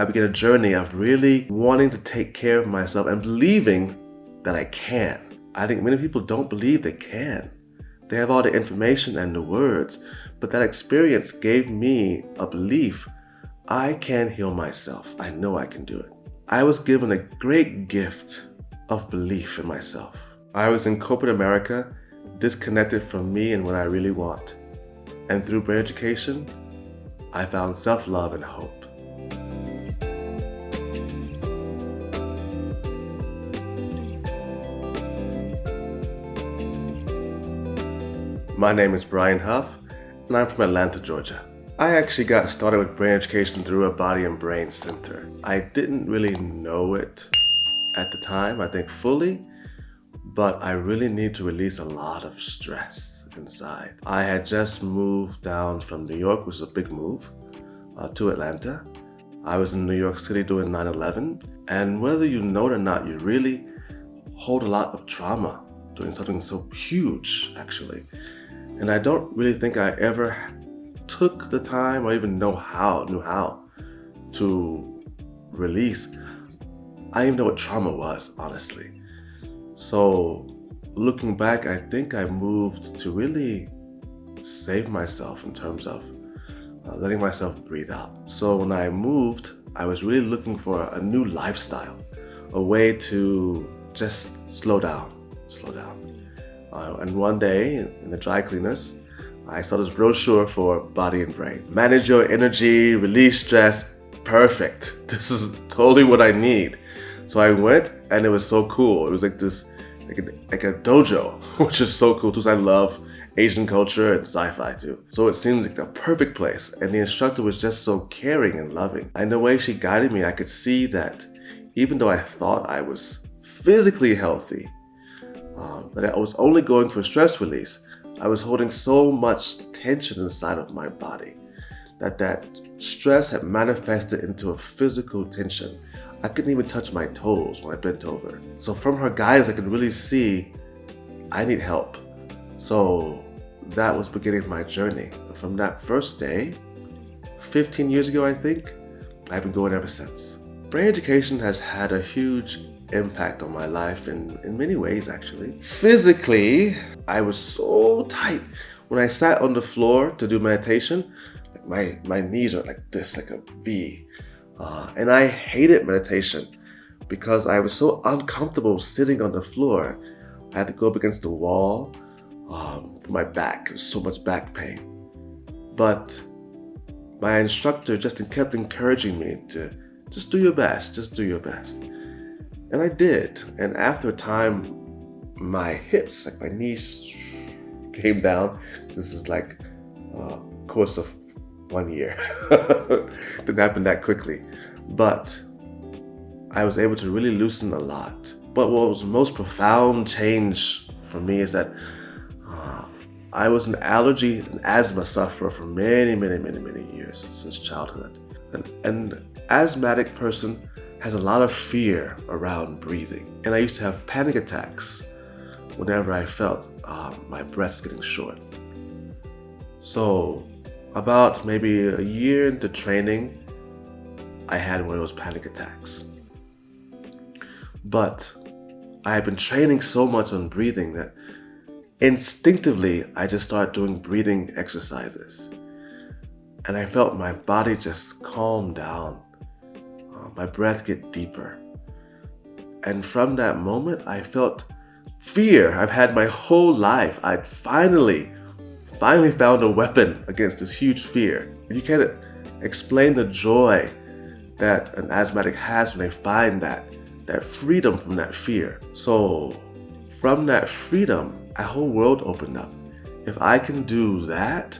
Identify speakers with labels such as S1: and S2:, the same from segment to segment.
S1: I began a journey of really wanting to take care of myself and believing that I can. I think many people don't believe they can. They have all the information and the words, but that experience gave me a belief I can heal myself. I know I can do it. I was given a great gift of belief in myself. I was in corporate America, disconnected from me and what I really want. And through brain education, I found self-love and hope. My name is Brian Huff, and I'm from Atlanta, Georgia. I actually got started with brain education through a body and brain center. I didn't really know it at the time, I think fully, but I really need to release a lot of stress inside. I had just moved down from New York, which was a big move, uh, to Atlanta. I was in New York City doing 9-11, and whether you know it or not, you really hold a lot of trauma doing something so huge, actually. And I don't really think I ever took the time or even know how, knew how to release. I didn't even know what trauma was, honestly. So looking back, I think I moved to really save myself in terms of uh, letting myself breathe out. So when I moved, I was really looking for a new lifestyle, a way to just slow down, slow down. Uh, and one day in the dry cleaners, I saw this brochure for body and brain. Manage your energy, release stress, perfect. This is totally what I need. So I went and it was so cool. It was like this, like a, like a dojo, which is so cool too. I love Asian culture and sci-fi too. So it seemed like the perfect place. And the instructor was just so caring and loving. And the way she guided me, I could see that even though I thought I was physically healthy, um, that I was only going for stress release. I was holding so much tension inside of my body that that stress had manifested into a physical tension. I couldn't even touch my toes when I bent over. So from her guidance, I could really see I need help. So that was beginning of my journey. From that first day, 15 years ago, I think, I've been going ever since. Brain education has had a huge impact on my life in, in many ways actually. Physically, I was so tight. When I sat on the floor to do meditation, my, my knees are like this, like a V. Uh, and I hated meditation because I was so uncomfortable sitting on the floor. I had to go up against the wall um, for my back. So much back pain. But my instructor just kept encouraging me to just do your best, just do your best. And I did. And after a time, my hips, like my knees came down. This is like a course of one year. Didn't happen that quickly. But I was able to really loosen a lot. But what was the most profound change for me is that uh, I was an allergy and asthma sufferer for many, many, many, many years since childhood. An, an asthmatic person has a lot of fear around breathing. And I used to have panic attacks whenever I felt um, my breath's getting short. So about maybe a year into training, I had one of those panic attacks. But I had been training so much on breathing that instinctively I just started doing breathing exercises. And I felt my body just calm down my breath get deeper. And from that moment, I felt fear I've had my whole life. I'd finally, finally found a weapon against this huge fear. And you can't explain the joy that an asthmatic has when they find that, that freedom from that fear. So from that freedom, a whole world opened up. If I can do that,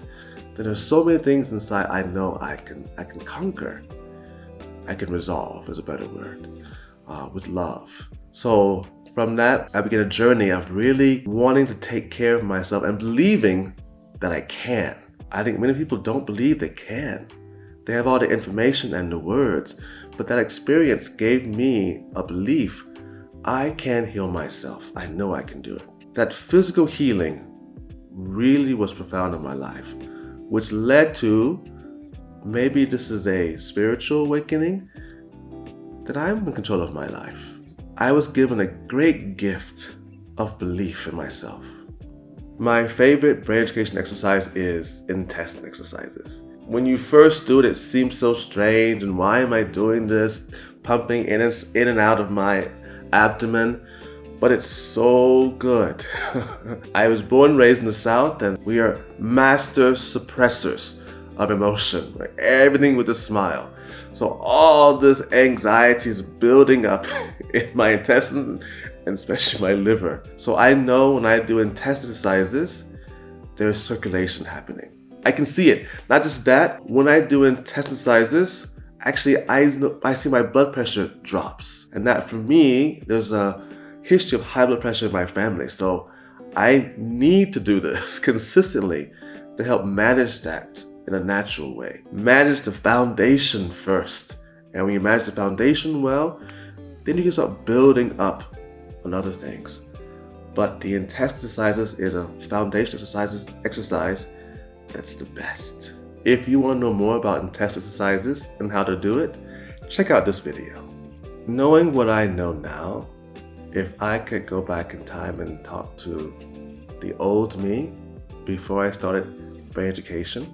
S1: then there's so many things inside I know I can, I can conquer. I can resolve is a better word, uh, with love. So from that, I began a journey of really wanting to take care of myself and believing that I can. I think many people don't believe they can. They have all the information and the words, but that experience gave me a belief I can heal myself. I know I can do it. That physical healing really was profound in my life, which led to maybe this is a spiritual awakening. that I'm in control of my life. I was given a great gift of belief in myself. My favorite brain education exercise is intestine exercises. When you first do it, it seems so strange and why am I doing this? Pumping in and, in and out of my abdomen but it's so good. I was born raised in the South and we are master suppressors of emotion, everything with a smile. So all this anxiety is building up in my intestine and especially my liver. So I know when I do intestine exercises, there's circulation happening. I can see it. Not just that, when I do intestine exercises, actually I, I see my blood pressure drops. And that for me, there's a history of high blood pressure in my family. So I need to do this consistently to help manage that in a natural way. Manage the foundation first. And when you manage the foundation well, then you can start building up on other things. But the intestine exercises is a foundation exercises exercise that's the best. If you want to know more about intestine exercises and how to do it, check out this video. Knowing what I know now, if I could go back in time and talk to the old me before I started brain education,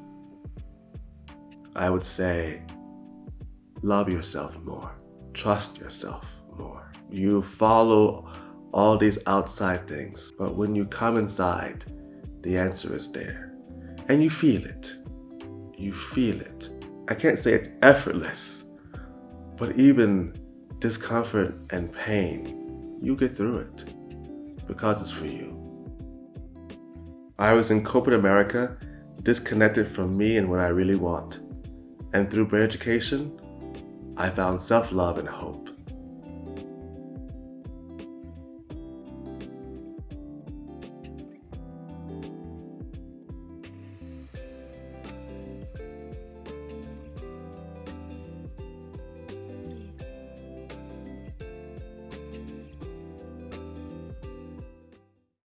S1: I would say love yourself more, trust yourself more. You follow all these outside things, but when you come inside, the answer is there. And you feel it. You feel it. I can't say it's effortless, but even discomfort and pain you get through it because it's for you. I was in corporate America, disconnected from me and what I really want. And through brain education, I found self-love and hope.